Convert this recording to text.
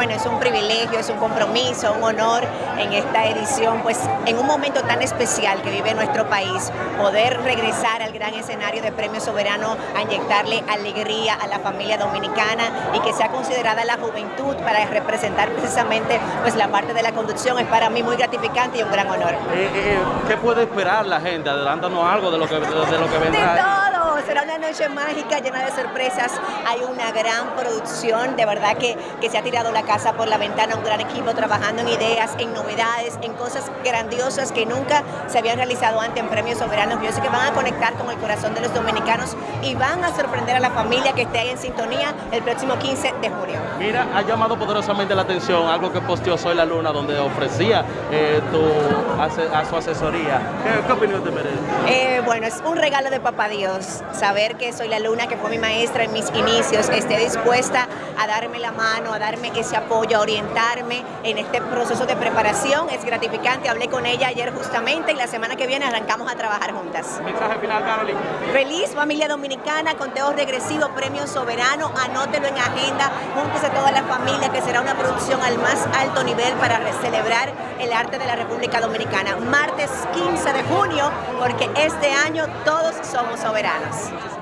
bueno, es un privilegio, es un compromiso, un honor en esta edición, pues en un momento tan especial que vive nuestro país, poder regresar al gran escenario de Premio Soberano a inyectarle alegría a la familia dominicana y que sea considerada la juventud para representar precisamente pues la parte de la conducción es para mí muy gratificante y un gran honor. Eh, eh, ¿Qué puede esperar la gente? Adelántanos algo de lo que, de, lo que vendrá. De todo, será una noche mágica llena de sorpresas. Hay una gran producción, de verdad que, que se ha tirado la casa por la ventana, un gran equipo trabajando en ideas, en novedades, en cosas grandiosas que nunca se habían realizado antes en Premios Soberanos. Yo sé que van a conectar con el corazón de los dominicanos y van a sorprender a la familia que esté ahí en sintonía el próximo 15 de junio. Mira, ha llamado poderosamente la atención algo que posteó Soy la Luna, donde ofrecía eh, tu, a, su asesoría. ¿Qué, opinión te merece? Eh, bueno, es un regalo de papá Dios, saber que Soy la Luna, que fue mi maestra en mis inicios, esté dispuesta a darme la mano, a darme ese apoyo, a orientarme en este proceso de preparación. Es gratificante, hablé con ella ayer justamente y la semana que viene arrancamos a trabajar juntas. Mensaje final, Carolina. Feliz familia dominicana, conteo regresivo, premio soberano, anótelo en agenda, júntese toda la familia que será una producción al más alto nivel para celebrar el arte de la República Dominicana. Martes 15 de junio, porque este año todos somos soberanos.